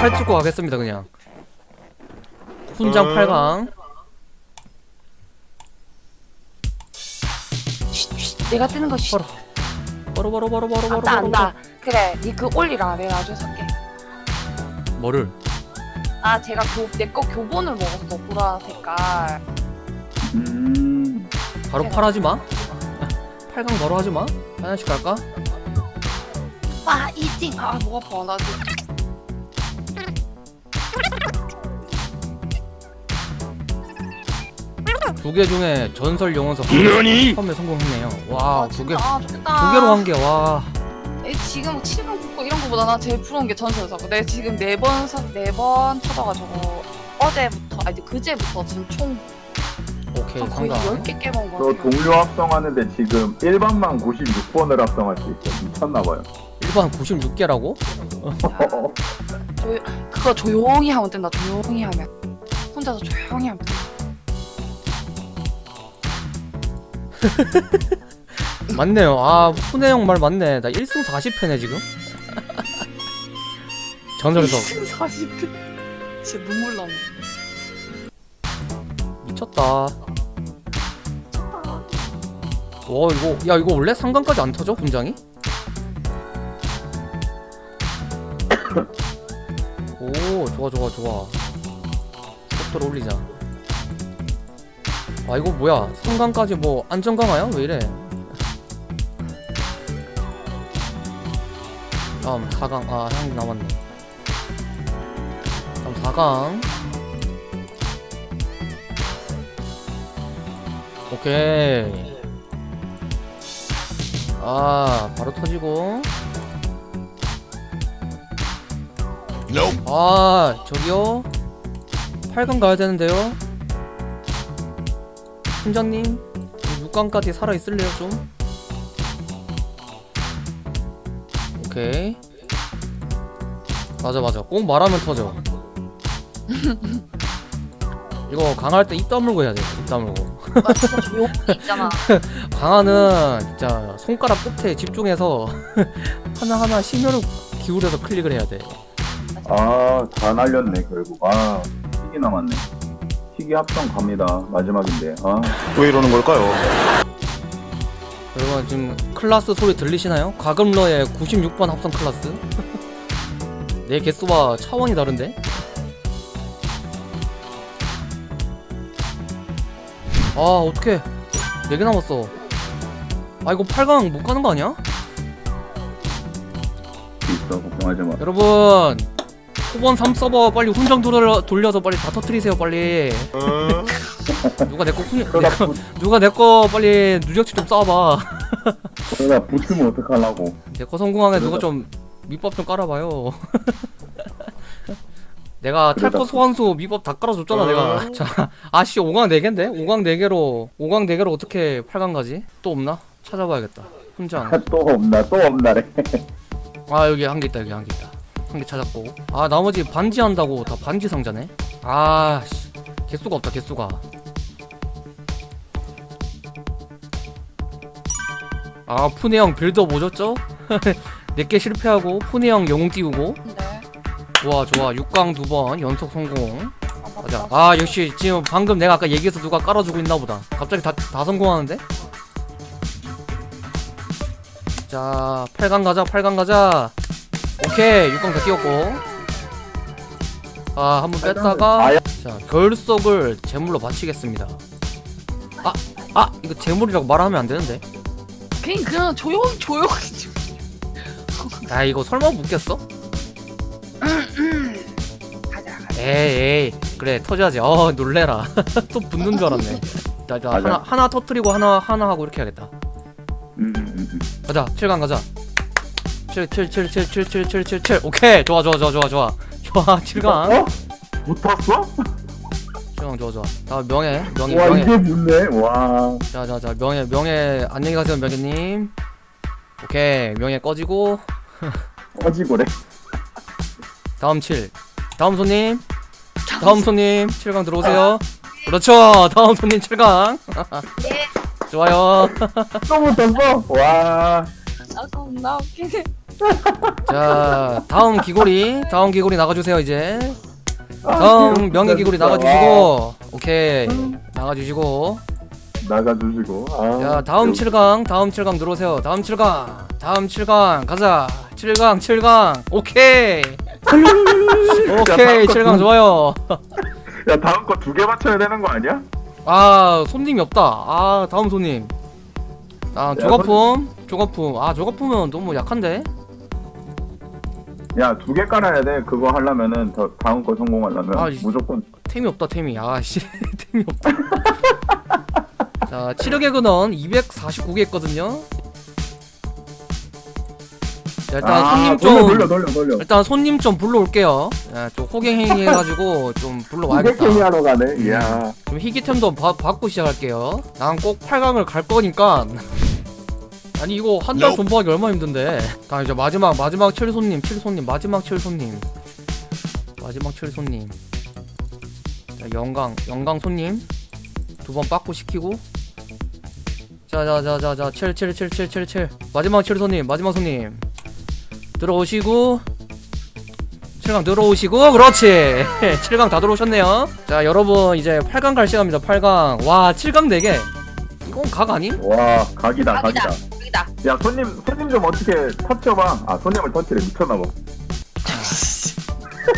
팔 찍고 가겠습니다 그냥 훈장 어. 8강 쉿, 쉿, 내가 뜨는 거 쉿. 바로 바로 바로 바로 바로 안다 바로 안다. 그래, 니 그 올리라. 내가 나중에 살게. 뭐를 아, 제가 교, 내거 교본을 먹었어. 보라 색깔. 음. 바로 팔하지 마 8강 바로 하지 마 하나씩 갈까? 파이팅! 아, 목 아파. 나 지금. 두 개 중에 전설 영혼석 너니? 처음에 성공했네요 와 아, 두개 진짜. 두 아. 개로 한 개와 에, 지금 뭐 7번 붙고 이런 거보다 나 제일 부러운 게 전설사고. 내가 지금 네번 네번 터져가지고 어제부터 아니 그제부터 지금 총 오케이 한 거의 상강 10개 깨먹은 거저 같아요. 동료 합성하는데 지금 1번만 96번을 합성할 수 있어. 미쳤나봐요. 일반 96개라고? 그거 조용히 하면 된다. 조용히 하면. 혼자서 조용히 하면 돼. 맞네요. 아 푸네 형 말 맞네. 나 1승 40패네 지금. 전설석 40개. 진짜 눈물 나네. 미쳤다. 와 이거 야 이거 원래 상강까지 안 터져 분장이? 오 좋아 좋아 좋아. 속도를 올리자 아 이거 뭐야? 상강까지 뭐 안전 강화야? 왜 이래? 다음 4강. 아형 남았네. 다음 4강. 오케이. 아 바로 터지고. 아 저기요. 8강 가야 되는데요 팀장님 6강까지 살아있을래요 좀? 오케이. 맞아 맞아. 꼭 말하면 터져. 이거 강할 때 입 다물고 해야 돼입 다물고. 나 진짜 조용히 있잖아. 강화는 진짜 손가락 끝에 집중해서 하나하나 심혈을 기울여서 클릭을 해야 돼. 아, 다 날렸네, 결국. 아, 희귀 남았네. 희귀 합성 갑니다. 마지막인데. 아, 왜 이러는 걸까요? 여러분 지금 클라스 소리 들리시나요? 과금러의 96번 합성 클라스 내 개수와 차원이 다른데? 아 어떡해 4개 남았어 아 이거 8강 못 가는 거 아니야? 있어. 걱정하지 마. 여러분 후번 3 서버 빨리 훈장 돌려, 돌려서 빨리 다 터트리세요 빨리 어? 누가 내거 누가 내 거 빨리 누적치 좀 쌓아봐 그러다 붙으면 어떡하려고. 내 거 성공하게 누가 좀 밑밥 좀 깔아봐요 내가 탈거 소환수 밑밥 다 깔아줬잖아 내가 자 아씨 5강 4개인데? 5강 4개로 5강 4개로 어떻게 8강 가지? 또 없나? 찾아봐야겠다 훈장 또 없나, 또 없나래. 아 여기 한 개 있다 여기 한 개 있다 한 개 찾았고. 아 나머지 반지 한다고 다 반지 상자네? 아 씨. 개수가 없다 개수가. 아 푸네 형 빌드업 오졌죠? 4개 실패하고 푸네 형 영웅 띄우고. 근데 좋아 좋아. 6강 두 번 연속 성공. 아, 맞아 맞다. 아 역시 지금 방금 내가 아까 얘기해서 누가 깔아주고 있나 보다. 갑자기 다, 다 성공하는데? 자 8강 가자 8강 가자 오케이 6강 다 끼웠고 아 한 번 뺐다가 아야. 자 결석을 제물로 바치겠습니다 아! 아! 이거 제물이라고 말하면 안 되는데 그냥 그냥 조용히 조용히 좀. 아 이거 설마 묻겠어? 가자 가자. 에이 에이 그래 터져야지 어 놀래라 또 붙는 줄 알았네 자, 자. 하나 하나 터트리고 하나 하나 하고 이렇게 해야겠다 음, 음, 음, 음. 가자 7강 가자 7 7 7 7 7 7 7 7 7 오케이. 좋아 좋아 좋아 좋아 좋아. 좋아 7강. 어? 붙었어? 7강 좋아 좋아. 자 명예 명예 와, 명예. 이게 붙네. 와. 자자자 명예 명예. 안녕히 가세요 명예님. 오케이. 명예 꺼지고. 꺼지고래. 다음 7 다음 손님. 다음 손님 7강 들어오세요. 그렇죠. 다음 손님 7강. 네. 좋아요. 또 붙었어? 와. 아 겁나 웃기네. 자 다음 기고리 다음 기고리 나가주세요 이제. 아, 다음 명예 진짜. 나가주시고 오케이. 음. 나가주시고. 와, 나가주시고. 아, 자 다음 7강 다음 7강 들어오세요. 다음 7강 다음 7강 가자. 7강 7강 오케이. 오케이 7강 좋아요. 야 다음 거 두 개 맞춰야 되는 거 아니야? 아 손님이 없다. 아 다음 손님 아 조가품 조가품. 아 조가품은 너무 약한데? 야 두 개 깔아야 돼. 그거 하려면은 더 다음 거 성공하려면. 아, 이- 무조건. 템이 없다 템이. 아씨. 템이 없다. 자 치력의 근원 249개 있거든요 자 일단 아, 손님 돌려, 좀 돌려 돌려 돌려. 일단 손님 좀 불러올게요. 야, 좀 호갱행위 해가지고 좀 불러와야겠다. 이백행위 하러 가네. 이야. 좀 희귀템도 바, 받고 시작할게요. 난 꼭 8강을 갈 거니까. 아니 이거 한 달 존버하기 얼마나 힘든데. 다음 이제 마지막 마지막 7손님 7손님 마지막 7손님. 마지막 7손님. 자 영광 영광 손님. 두 번 빠꾸 시키고. 자자자자자 7 7 7 7 7 7 마지막 7손님 마지막 손님 들어오시고 7강 들어오시고 그렇지 7강 다 들어오셨네요 자 여러분 이제 8강 갈 시간입니다 8강 와 7강 4개 이건 각 아님? 와 각이다 각이다. 각이다. 여기다. 야 손님 손님 좀 어떻게 터쳐봐. 아 손님을 터치래 미쳤나봐.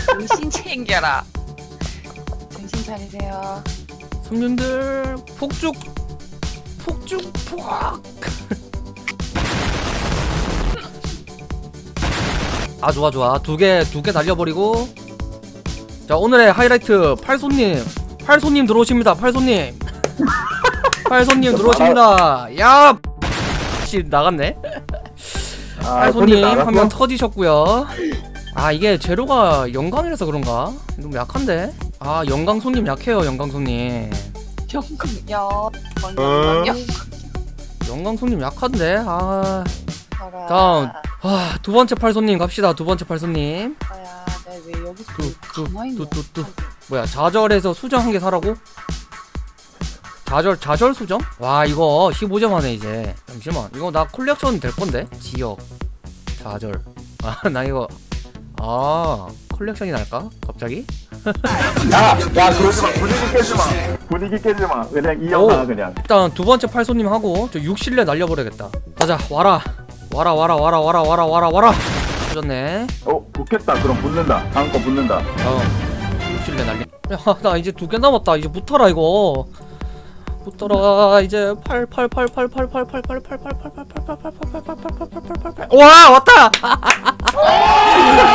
정신 챙겨라. 정신 차리세요. 손님들 폭죽 폭죽 폭 아 좋아 좋아. 두 개 두 개 날려버리고. 자 오늘의 하이라이트 팔손님. 팔손님 들어오십니다 팔손님. 팔손님 들어오십니다. 야 씨 나갔네? 아, 팔손님? 한 명 터지셨고요. 아 이게 재료가 영광이라서 그런가? 너무 약한데? 아 영광 손님 약해요 영광 손님. 영광요. 영광요. 영광 손님 약한데? 아. 다음. 아, 두 번째 팔손님 갑시다. 두 번째 팔손님. 아야, 내왜 여기서 뚜, 뚜, 가만히 있냐? 뚜, 뚜, 뚜. 뭐야? 좌절에서 수정 한 개 사라고? 좌절 좌절 수정? 와 이거 15점 하네 이제. 잠시만. 이거 나 콜렉션 될 건데. 지역 좌절. 아 나 이거 아 컬렉션이 날까? 갑자기? 야, 야 그러지 마. 분위기 깨지 마. 분위기 깨지 마. 그냥 오. 그냥. 일단 두 번째 팔손님 하고 저 6실내 날려버려야겠다. 가자 와라 와라 와라 와라 와라 와라 와라 와라. 터졌네. 어 붙겠다. 그럼 붙는다. 다음 거 붙는다. 어, 6실내 날리. 야나 이제 두 개 남았다. 이제 붙어라 이거. 붙어라 이제 8 8 8 8 8 8 8 8 8 8 8 8 8 8 8 8 8 8 8 8와 왔다.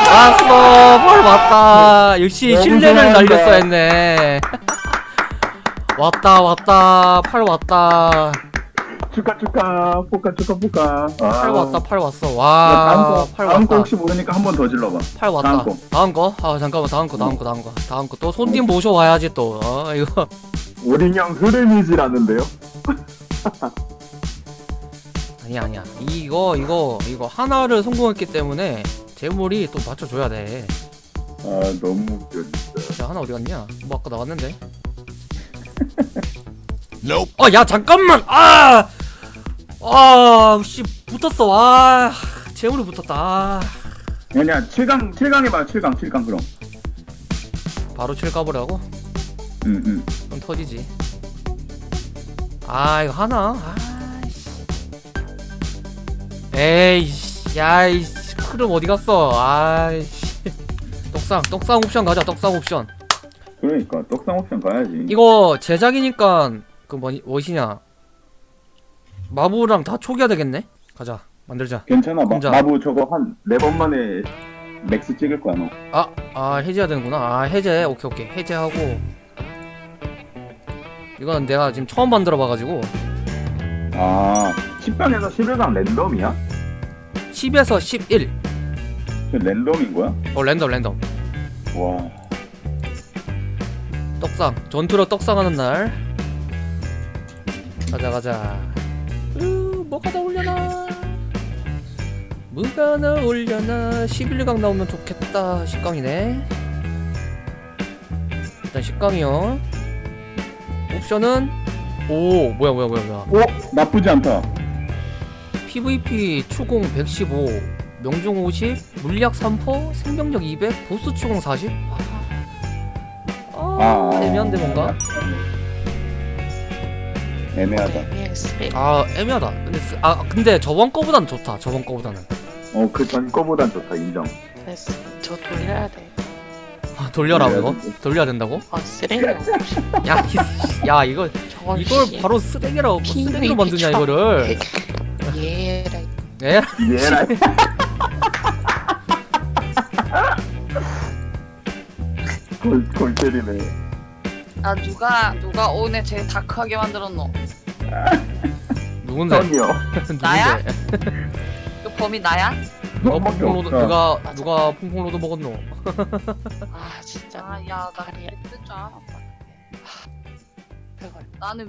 왔어 펄 왔다. 역시 좋아한다. 날렸어 했네. 왔다 왔다 팔 왔다 축하 축하. 포카 축하 포카. 아. 팔 왔다 팔 왔어 야, 다음 와거팔 다음 거 혹시 모르니까 한 번 더 질러봐. 팔 왔다 다음 거. 다음 거? 아 잠깐만 다음 거 다음 거 다음 거 다음 거또 손님 모셔와야지 또 어, 이거 오링형 흐름이지라는데요. 아니야 아니야 이거 이거 이거 하나를 성공했기 때문에 재물이 또 맞춰줘야 돼. 아 너무 웃겨 진짜. 야 하나 어디 갔냐? 뭐 아까 나왔는데. 어야 잠깐만 아. 아, 씨 붙었어. 아, 재물이 붙었다. 아. 아니야 7강 7강 해봐 7강 7강 그럼. 바로 칠 까버려고? 응응. 그럼 터지지. 아, 이거 하나? 아이씨. 에이씨, 야이씨, 흐름 어디 갔어? 아이씨. 떡상, 떡상 옵션 가자, 떡상 옵션. 그러니까 떡상 옵션 가야지. 이거 제작이니까 그 뭐니 무엇이냐 마부랑 다 초기화 되겠네 가자 만들자 괜찮아. 마, 혼자. 마 부 저거 한 네 번 만에 max 찍을 거야 너. 아 아 해제해야 되는구나 아 해제 오케이 오케이 해제하고 이건 내가 지금 처음 만들어 봐가지고 아 10강에서 11강 랜덤이야? 10에서 11저 랜덤인 거야? 어 랜덤 랜덤 와. 떡상 전투로 떡상하는 날 가자 가자 으 뭐가 나올려나 뭐가 나올려나 11강 나오면 좋겠다. 10강이네. 일단 10강이요. 옵션은 오 뭐야 뭐야 뭐야 뭐야. 오 나쁘지 않다. PVP 추공 115 명중 50 물약 3퍼 생명력 200 보스 추공 40 아, 아, 애매한데 뭔가? 애매하다. 네, 스펙. 아 애매하다 근데 쓰- 아 근데 저번 거보단 좋다 저번 거보다는 어, 그 전 거보단 좋다, 인정. 됐어. 저 돌려야 돼. 아, 돌려라 되지. 돌려야 된다고? 아 쓰레기 없이. 야, 이- 야 이거 저걸 이걸 씨. 바로 쓰레기라고 PVP 쓰레기로 만드냐 쳐. 이거를 얘라. 예? 얘라. 골, 골 때리네. 아 누가 누가 오늘 제일 다크하게 만들었노? 누군데? 형이요. 나야? 누군데? 그 범이 나야? 누가 너밖에 퐁퐁 로드 없어. 누가. 누가 퐁퐁 로드 먹었노? 아 진짜. 아야나 다리야. 그랬을 줄 알았다. 나는